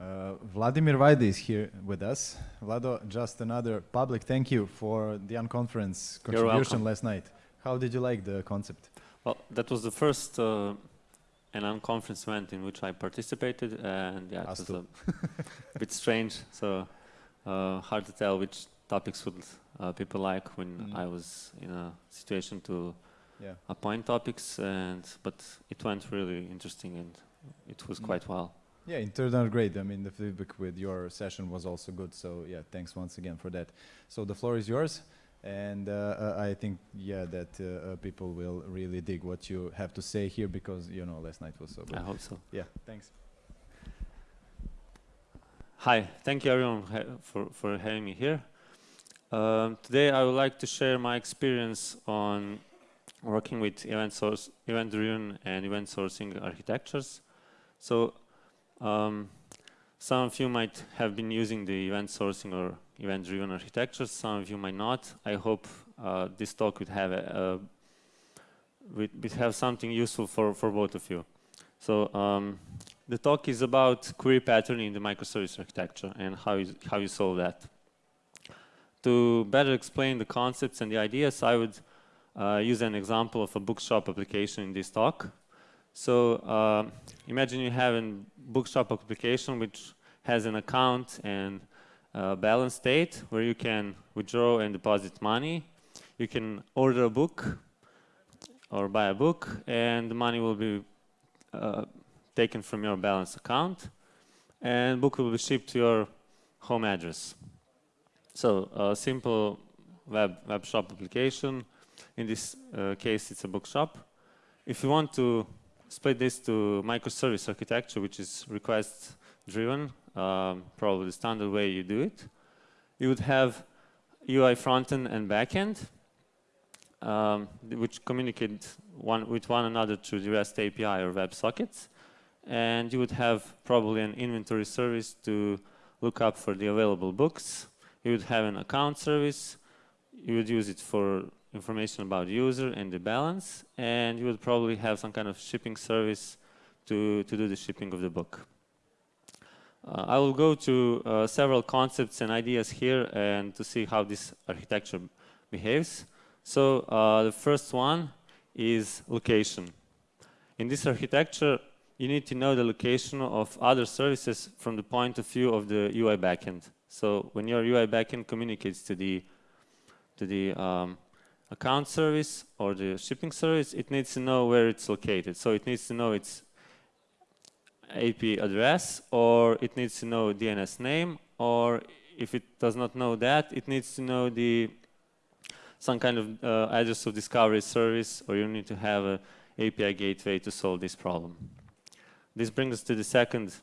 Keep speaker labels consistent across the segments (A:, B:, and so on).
A: Uh, Vladimir Vajda is here with us. Vlado, just another public thank you for the unconference contribution last night. How did you like the concept?
B: Well, that was the first uh, an unconference event in which I participated, and yeah, it was a bit strange. So uh, hard to tell which topics would uh, people like when
A: Mm.
B: I was in a situation to
A: Yeah.
B: appoint topics, and but it went really interesting, and it was
A: Mm.
B: quite well.
A: Yeah, it turned out great. I mean, the feedback with your session was also good. So yeah, thanks once again for that. So the floor is yours, and uh, I think yeah that uh, uh, people will really dig what you have to say here because you know last night was so good.
B: I hope so.
A: Yeah, thanks.
B: Hi, thank you everyone ha- for, for having me here. Um, today I would like to share my experience on working with event source, event-driven and event sourcing architectures. So um, some of you might have been using the event sourcing or event-driven architectures, some of you might not. I hope uh, this talk would have, a, would, have something useful for, for both of you. So um, the talk is about query patterning in the microservice architecture and how you, how you solve that. To better explain the concepts and the ideas, I would uh, use an example of a bookshop application in this talk. So uh, imagine you have a bookshop application which has an account and uh, balance state where you can withdraw and deposit money. You can order a book or buy a book and the money will be uh, taken from your balance account and book will be shipped to your home address. So a simple web, web shop application. In this uh, case, it's a bookshop. If you want to split this to microservice architecture, which is request driven, um, probably the standard way you do it, you would have UI frontend and backend, um, which communicate one with one another through the REST API or WebSockets. And you would have probably an inventory service to look up for the available books. You would have an account service. You would use it for information about user and the balance. And you would probably have some kind of shipping service to, to do the shipping of the book. Uh, I will go to uh, several concepts and ideas here and to see how this architecture behaves. So uh, the first one is location. In this architecture, you need to know the location of other services from the point of view of the UI backend. So when your UI backend communicates to the to the um, account service or the shipping service, it needs to know where it's located. So it needs to know its IP address, or it needs to know DNS name, or if it does not know that, it needs to know the some kind of uh, address of discovery service, or you need to have a API gateway to solve this problem. This brings us to the second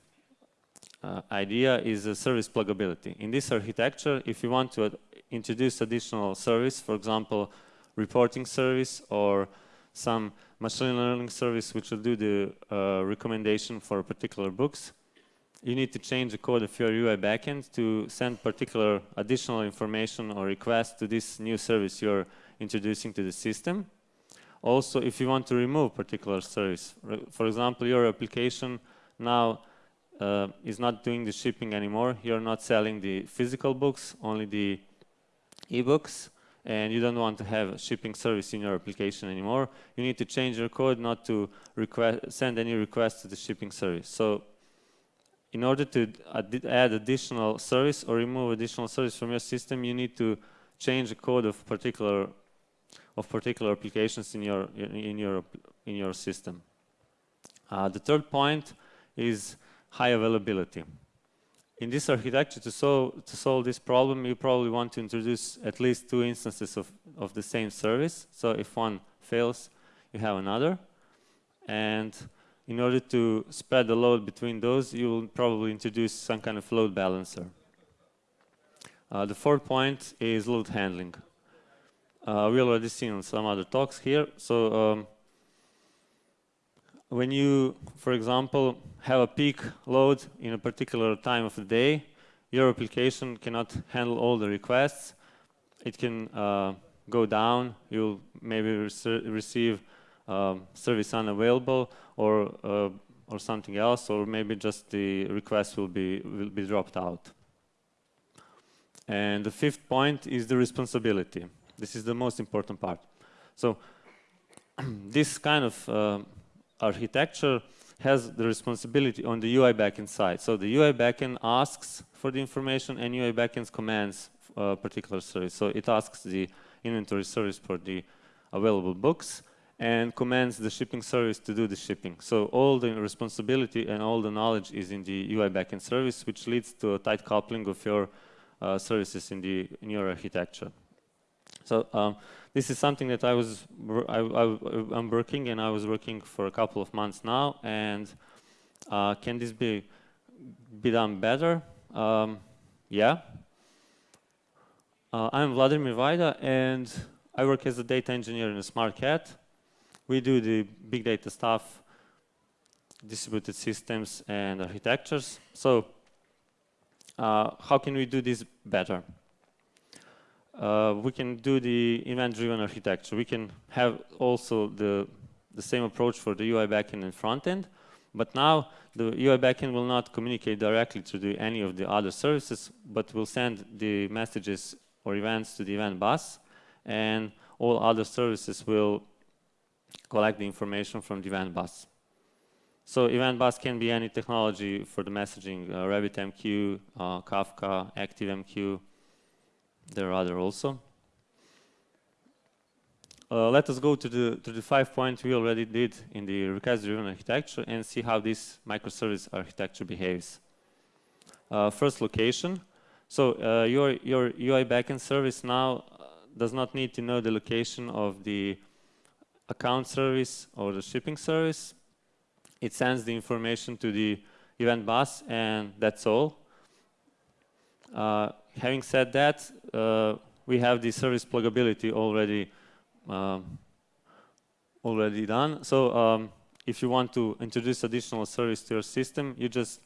B: uh, idea is uh, service pluggability. In this architecture, if you want to introduce additional service, for example, reporting service or some machine learning service which will do the uh, recommendation for particular books, you need to change the code of your UI backend to send particular additional information or request to this new service you're introducing to the system. Also, if you want to remove particular service, for example, your application now uh, is not doing the shipping anymore. You're not selling the physical books, only the ebooks, and you don't want to have a shipping service in your application anymore. You need to change your code not to send any request to the shipping service. So in order to ad add additional service or remove additional service from your system, you need to change the code of particular of particular applications in your in your in your system. Uh, the third point is high availability. In this architecture, to solve to solve this problem, you probably want to introduce at least two instances of of the same service. So if one fails, you have another, and in order to spread the load between those, you will probably introduce some kind of load balancer. Uh, the fourth point is load handling. Uh, we already seen some other talks here. So um, when you, for example, have a peak load in a particular time of the day, your application cannot handle all the requests. It can uh, go down. You'll maybe receive um, service unavailable or uh, or something else, or maybe just the request will be will be dropped out. And the fifth point is the responsibility. This is the most important part. So this kind of uh, architecture has the responsibility on the UI backend side. So the UI backend asks for the information and UI backend commands a particular service. So it asks the inventory service for the available books and commands the shipping service to do the shipping. So all the responsibility and all the knowledge is in the UI backend service, which leads to a tight coupling of your uh, services in the in your architecture. So um, this is something that I was I, am working and I was working for a couple of months now. And uh, can this be be done better? Um, yeah. Uh, I'm Vladimir Vajda and I work as a data engineer in a Smart Cat. We do the big data stuff, distributed systems and architectures. So uh, how can we do this better? Uh, we can do the event-driven architecture. We can have also the, the same approach for the UI backend and frontend, but now the UI backend will not communicate directly to the, any of the other services, but will send the messages or events to the event bus, and all other services will collect the information from the event bus. So event bus can be any technology for the messaging, uh, RabbitMQ, uh, Kafka, ActiveMQ, there are other also. Uh, let us go to the to the five points we already did in the request-driven architecture and see how this microservice architecture behaves. Uh, first, location. So uh, your your UI backend service now uh, does not need to know the location of the account service or the shipping service. It sends the information to the event bus, and that's all. Having said that, uh, we have the service pluggability already um, already done. So um, if you want to introduce additional service to your system, you just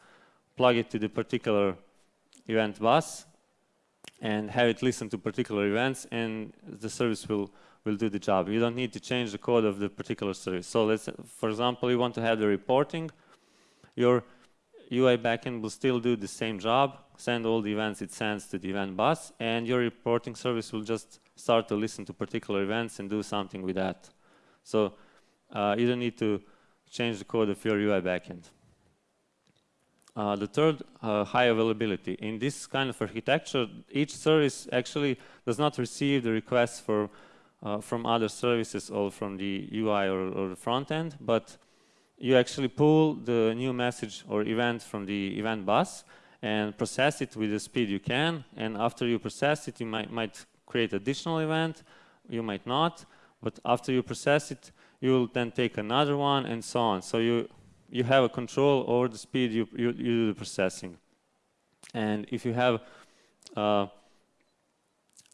B: plug it to the particular event bus and have it listen to particular events and the service will will do the job. You don't need to change the code of the particular service. So let's, for example, you want to have the reporting. Your UI backend will still do the same job, send all the events it sends to the event bus, and your reporting service will just start to listen to particular events and do something with that. So uh, you don't need to change the code of your UI backend. Uh, the third, uh, high availability. In this kind of architecture, each service actually does not receive the requests for, uh, from other services or from the UI or, or the front end, but you actually pull the new message or event from the event bus and process it with the speed you can. And after you process it, you might, might create additional event, you might not. But after you process it, you will then take another one and so on. So you, you have a control over the speed you, you, you do the processing. And if you have, uh,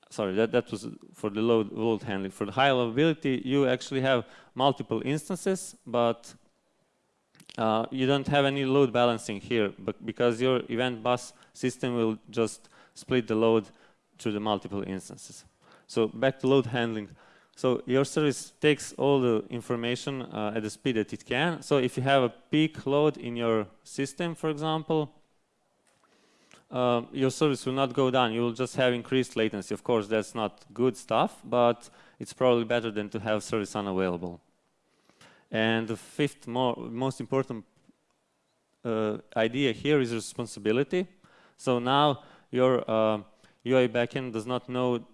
B: sorry, that, that was for the load, load handling. For the high availability, you actually have multiple instances, but uh, you don't have any load balancing here but because your event bus system will just split the load to the multiple instances. So back to load handling. So your service takes all the information uh, at the speed that it can. So if you have a peak load in your system, for example, uh, your service will not go down. You will just have increased latency. Of course, that's not good stuff, but it's probably better than to have service unavailable. And the fifth most important uh, idea here is responsibility. So now your uh, UI backend does not know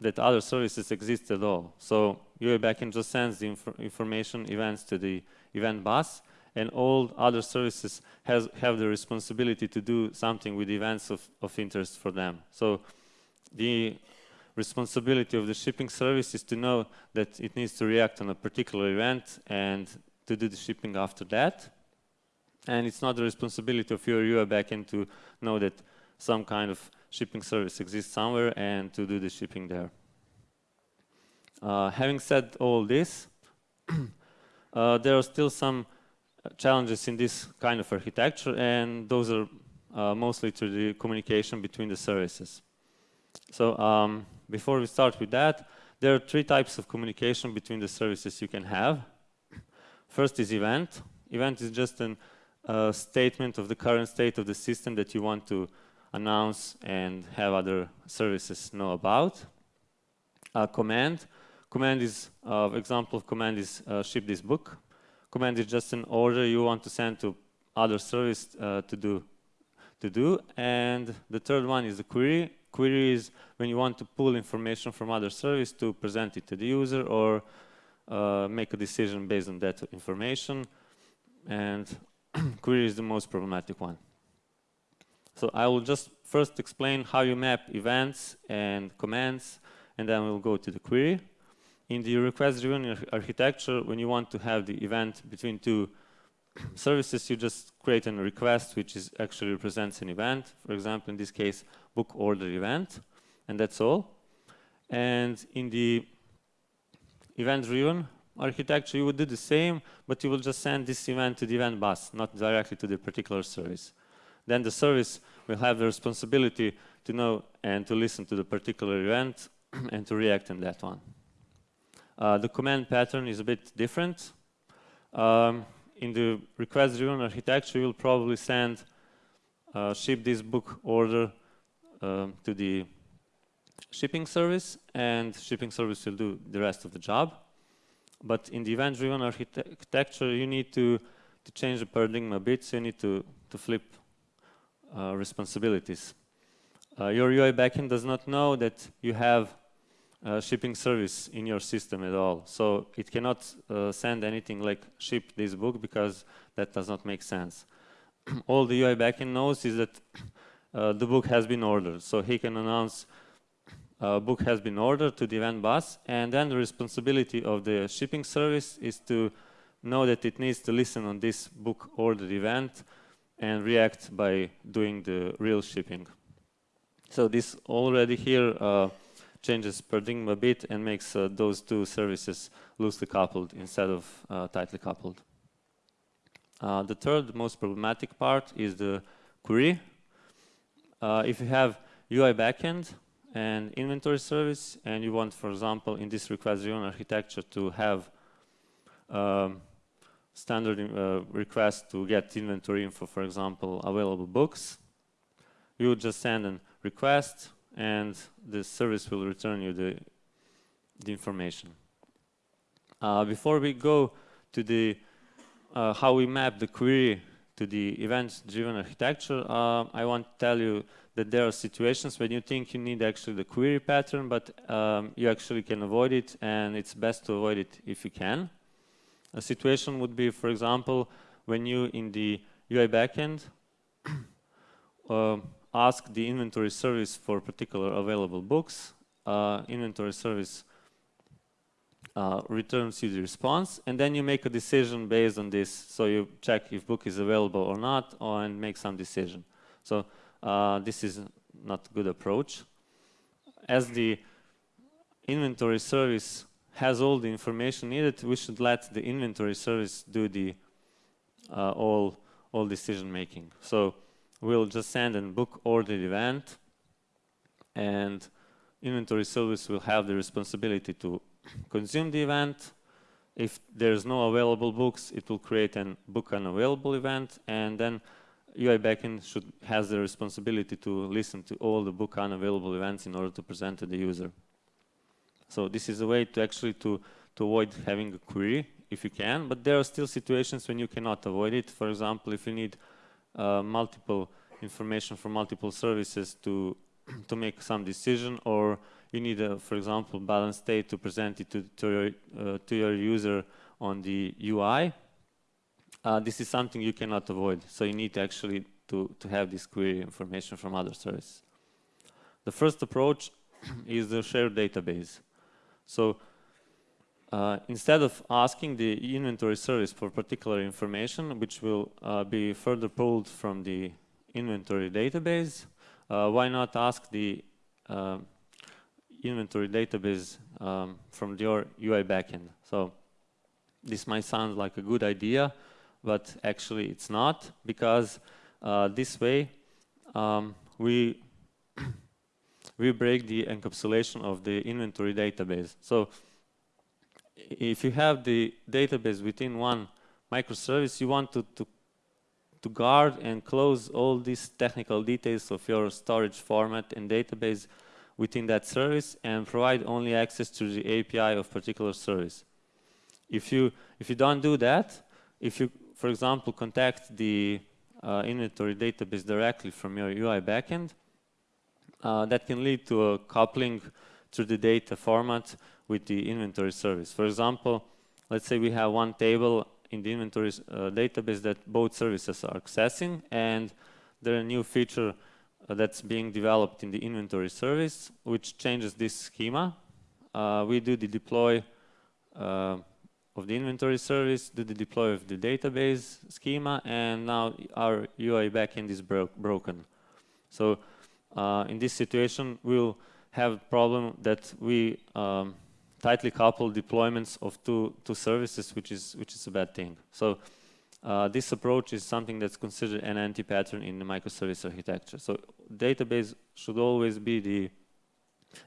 B: that other services exist at all. So UI backend just sends the inf information events to the event bus and all other services has, have the responsibility to do something with events of, of interest for them. So the responsibility of the shipping service is to know that it needs to react on a particular event and to do the shipping after that. And it's not the responsibility of your UI backend to know that some kind of shipping service exists somewhere and to do the shipping there. Uh, having said all this, uh, there are still some challenges in this kind of architecture and those are uh, mostly to the communication between the services. So um, before we start with that, there are three types of communication between the services you can have. First is event. Event is just a statement of the current state of the system that you want to announce and have other services know about. A command. Command is, uh, example of command is uh, ship this book. Command is just an order you want to send to other service uh, to do to do. And the third one is the query. Query is when you want to pull information from other service to present it to the user or uh, make a decision based on that information. And query is the most problematic one. So I will just first explain how you map events and commands, and then we'll go to the query. In the request-driven architecture, when you want to have the event between two services, you just create a request which is actually represents an event. For example, in this case, book order event, and that's all. And in the event-driven architecture, you would do the same, but you will just send this event to the event bus, not directly to the particular service. Then the service will have the responsibility to know and to listen to the particular event and to react in that one. Uh, the command pattern is a bit different. Um, in the request-driven architecture, you'll probably send uh, ship this book order um, to the shipping service, and shipping service will do the rest of the job. But in the event-driven architecture, you need to, to change the paradigm a bit, so you need to, to flip uh, responsibilities. Uh, your UI backend does not know that you have uh, shipping service in your system at all. So it cannot uh, send anything like ship this book because that does not make sense. all the UI backend knows is that uh, the book has been ordered. So he can announce uh, book has been ordered to the event bus and then the responsibility of the shipping service is to know that it needs to listen on this book ordered event and react by doing the real shipping. So this already here uh, changes paradigm a bit and makes uh, those two services loosely coupled instead of uh, tightly coupled. Uh, the third most problematic part is the query. If you have UI backend and inventory service and you want, for example, in this request-driven architecture to have um, standard uh, request to get inventory info, for example, available books, you would just send a request and the service will return you the, the information. Uh, before we go to the uh, how we map the query to the event-driven architecture, uh, I want to tell you that there are situations when you think you need actually the query pattern, but um, you actually can avoid it, and it's best to avoid it if you can. A situation would be, for example, when you in the UI backend uh, ask the inventory service for particular available books. Uh, inventory service uh, returns you the response, and then you make a decision based on this. So you check if book is available or not, or, and make some decision. So uh, this is not a good approach. As the inventory service has all the information needed, we should let the inventory service do the uh, all all decision making. So we'll just send a book ordered event and inventory service will have the responsibility to consume the event. If there's no available books, it will create a book unavailable event and then UI backend should has the responsibility to listen to all the book unavailable events in order to present to the user. So this is a way to actually to, to avoid having a query if you can, but there are still situations when you cannot avoid it. For example, if you need multiple information from multiple services to to make some decision or you need, a, for example, balance state to present it to, to, your, uh, to your user on the UI. Uh, this is something you cannot avoid. So you need to actually to, to have this query information from other services. The first approach is the shared database. So uh, instead of asking the inventory service for particular information, which will uh, be further pulled from the inventory database, uh, why not ask the uh, inventory database um, from your UI backend? So this might sound like a good idea, but actually it's not, because uh, this way um, we we break the encapsulation of the inventory database. So if you have the database within one microservice, you want to, to, to guard and close all these technical details of your storage format and database within that service and provide only access to the API of particular service. If you, if you don't do that, if you, for example, contact the uh, inventory database directly from your UI backend, uh, that can lead to a coupling through the data format with the inventory service. For example, let's say we have one table in the inventory uh, database that both services are accessing and there a new feature uh, that's being developed in the inventory service which changes this schema. Uh, we do the deploy uh, of the inventory service, do the deploy of the database schema and now our UI backend is bro broken. So uh, in this situation we'll have a problem that we um, tightly couple deployments of two, two services, which is, which is a bad thing. So uh, this approach is something that's considered an anti-pattern in the microservice architecture. So database should always be the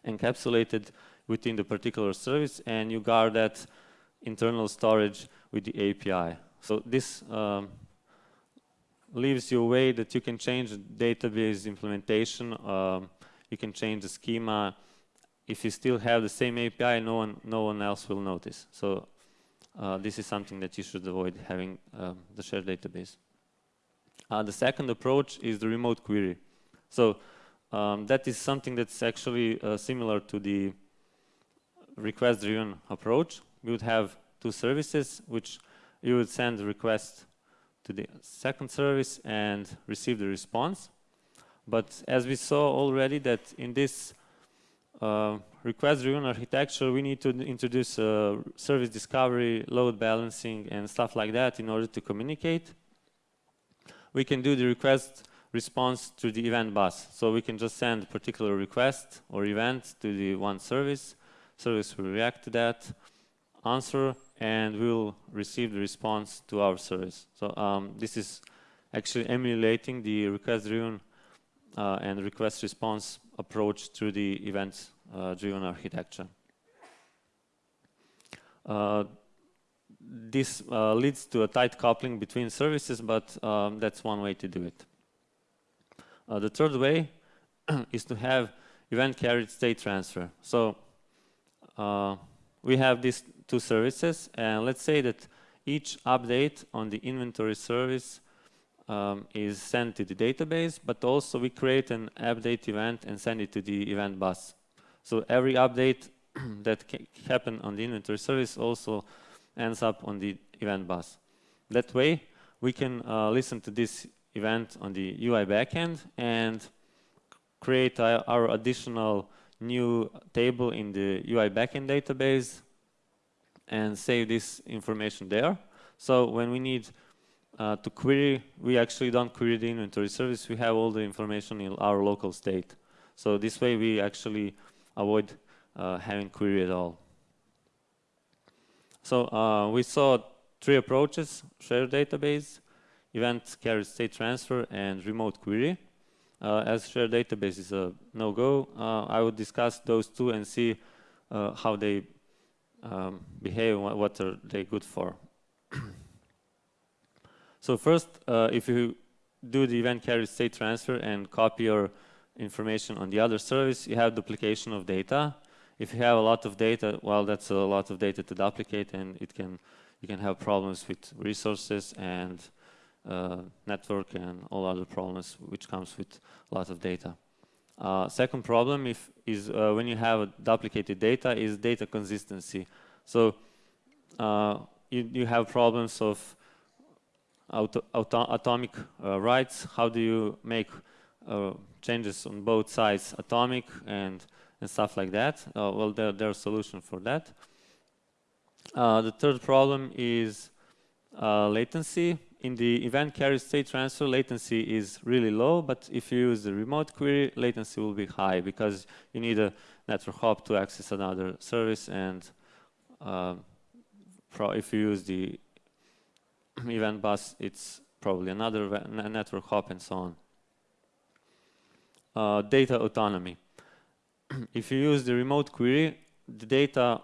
B: encapsulated within the particular service and you guard that internal storage with the API. So this um, leaves you a way that you can change database implementation, um, you can change the schema, if you still have the same API, no one, no one else will notice. So uh, this is something that you should avoid having um, the shared database. Uh, the second approach is the remote query. So um, that is something that's actually uh, similar to the request-driven approach. We would have two services, which you would send a request to the second service and receive the response. But as we saw already that in this uh, request-driven architecture, we need to introduce uh, service discovery, load balancing, and stuff like that in order to communicate. We can do the request response to the event bus. So we can just send a particular request or event to the one service. Service will react to that, answer, and we'll receive the response to our service. So um, this is actually emulating the request-driven uh, and request response approach to the event-driven uh, architecture. Uh, this uh, leads to a tight coupling between services, but um, that's one way to do it. The third way is to have event carried state transfer. So we have these two services, and let's say that each update on the inventory service um, is sent to the database, but also we create an update event and send it to the event bus. So every update that happen on the inventory service also ends up on the event bus. That way, we can uh, listen to this event on the UI backend and create our, our additional new table in the UI backend database and save this information there. So when we need uh, to query, we actually don't query the inventory service. We have all the information in our local state. So this way we actually avoid uh, having query at all. So uh, we saw three approaches, shared database, event carried state transfer, and remote query. Uh, as shared database is a no-go, uh, I would discuss those two and see uh, how they um, behave, what are they good for. So first, uh, if you do the event carried state transfer and copy your information on the other service, you have duplication of data. If you have a lot of data, well, that's a lot of data to duplicate, and it can you can have problems with resources and uh, network and all other problems which comes with a lot of data. Uh, second problem if, is uh, when you have duplicated data is data consistency. So uh, you, you have problems of auto, auto, atomic uh, writes, how do you make uh, changes on both sides atomic and, and stuff like that. Uh, well, there, there's a solution for that. The third problem is latency. In the event carried state transfer, latency is really low, but if you use the remote query, latency will be high because you need a network hop to access another service and uh, if you use the event bus, it's probably another network hop and so on. Uh, data autonomy. if you use the remote query, the data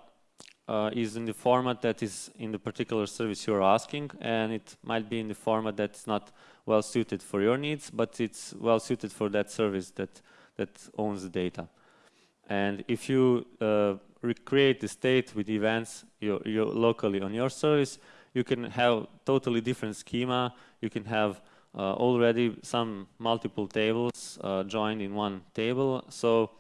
B: uh, is in the format that is in the particular service you're asking, and it might be in the format that's not well suited for your needs, but it's well suited for that service that that owns the data. And if you uh, recreate the state with events you're, you're locally on your service, you can have totally different schema. You can have uh, already some multiple tables uh, joined in one table. So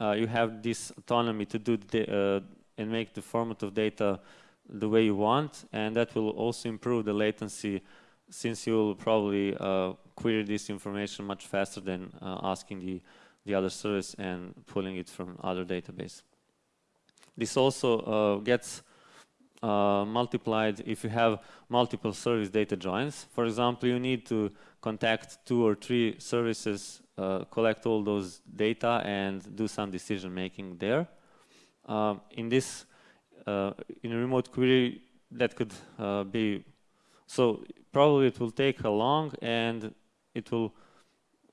B: uh, you have this autonomy to do the, and make the format of data the way you want, and that will also improve the latency since you'll probably uh, query this information much faster than uh, asking the, the other service and pulling it from other database. This also uh, gets uh, multiplied if you have multiple service data joins. For example, you need to contact two or three services, uh, collect all those data and do some decision making there. Um, in this, uh, in a remote query, that could uh, be, so probably it will take a long and it will,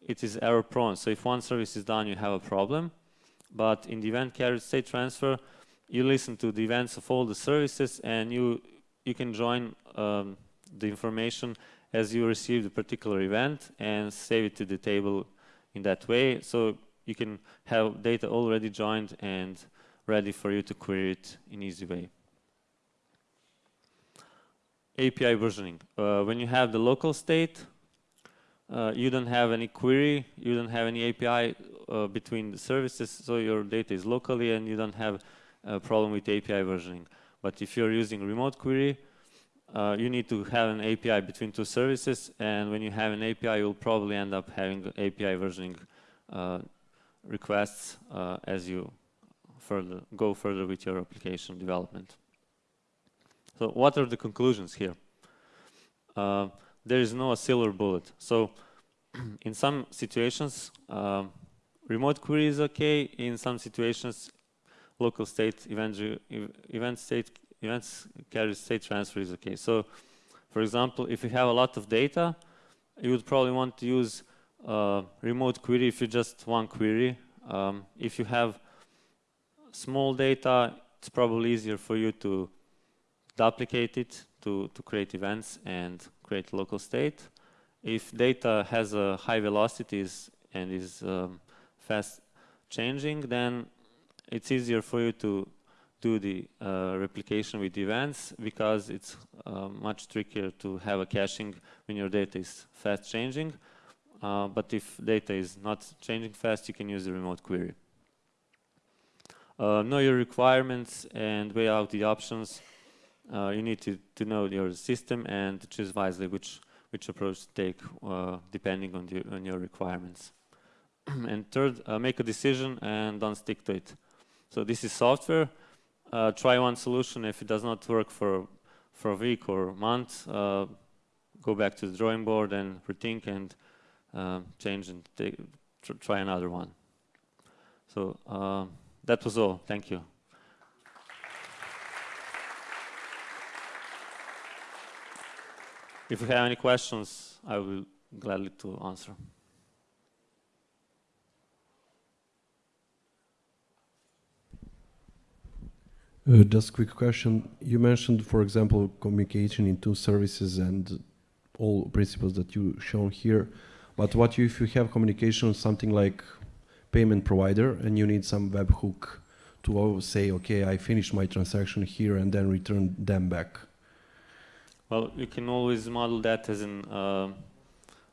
B: it is error prone. So if one service is done, you have a problem. But in the event carried state transfer, you listen to the events of all the services and you you can join um, the information as you receive the particular event and save it to the table in that way. So you can have data already joined and ready for you to query it in easy way. API versioning. Uh, when you have the local state uh, you don't have any query you don't have any API uh, between the services so your data is locally and you don't have a problem with API versioning. But if you're using remote query, uh, you need to have an API between two services, and when you have an API, you'll probably end up having API versioning uh, requests uh, as you further go further with your application development. So what are the conclusions here? Uh, there is no silver bullet. So in some situations, uh, remote query is okay. In some situations, local state event, event state events carry state transfer is okay. So, for example, if you have a lot of data, you would probably want to use uh, remote query if you just one query. Um, if you have small data, it's probably easier for you to duplicate it to, to create events and create local state. If data has a high velocities and is um, fast changing, then it's easier for you to do the uh, replication with events because it's uh, much trickier to have a caching when your data is fast changing. Uh, but if data is not changing fast, you can use the remote query. Uh, know your requirements and weigh out the options. Uh, you need to, to know your system and choose wisely which, which approach to take uh, depending on, the, on your requirements. and third, make a decision and don't stick to it. So this is software. Uh, try one solution. If it does not work for, for a week or a month, uh, go back to the drawing board and rethink and uh, change and take, tr try another one. So uh, that was all. Thank you. If you have any questions, I will gladly to answer.
C: Uh, just quick question. You mentioned, for example, communication in two services and all principles that you shown here. But what if you have communication something like payment provider and you need some webhook to say, okay, I finished my transaction here and then return them back?
B: Well, you can always model that as an uh,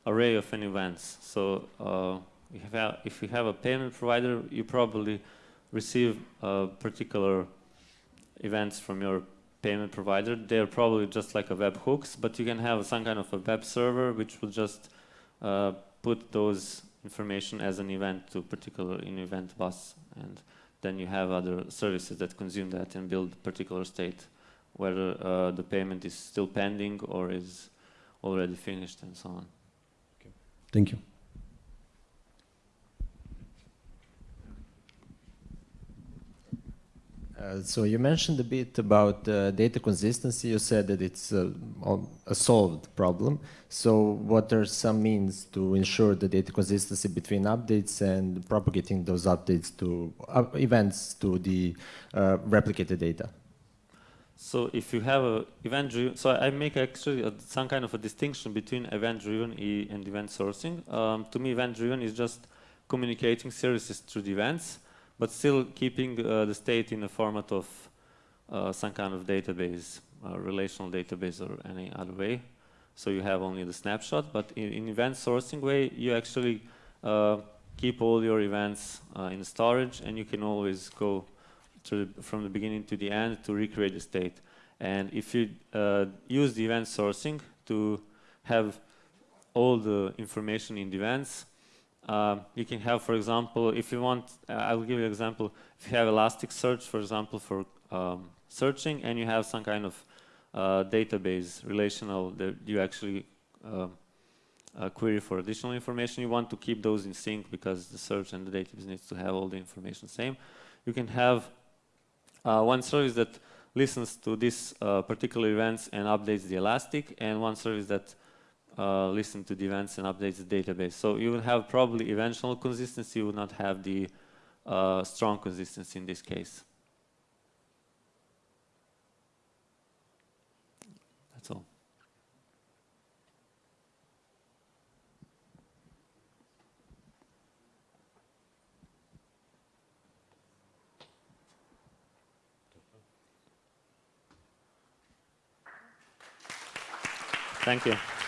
B: array of n events. So uh, if, you have, if you have a payment provider, you probably receive a particular events from your payment provider. They're probably just like a web hooks, but you can have some kind of a web server which will just uh, put those information as an event to particular in event bus and then you have other services that consume that and build particular state whether uh, the payment is still pending or is already finished and so on.
C: Okay. Thank you.
D: Uh, so you mentioned a bit about uh, data consistency. You said that it's a, a, solved problem. So what are some means to ensure the data consistency between updates and propagating those updates to uh, events to the uh, replicated data?
B: So if you have a event driven, so I make actually a, some kind of a distinction between event driven e and event sourcing. Um, to me, event driven is just communicating services through the events, but still keeping uh, the state in the format of uh, some kind of database, uh, relational database or any other way. So you have only the snapshot, but in, in event sourcing way, you actually keep all your events in storage and you can always go to the, from the beginning to the end to recreate the state. And if you use the event sourcing to have all the information in the events, um, you can have, for example, if you want, uh, I'll give you an example. If you have Elasticsearch, for example, for um, searching, and you have some kind of uh, database relational that you actually um, uh, query for additional information, you want to keep those in sync because the search and the database needs to have all the information same. You can have uh, one service that listens to these uh, particular events and updates the Elastic, and one service that uh, listens to the events and updates the database. So you will have probably eventual consistency, you will not have the uh, strong consistency in this case. That's all. Thank you.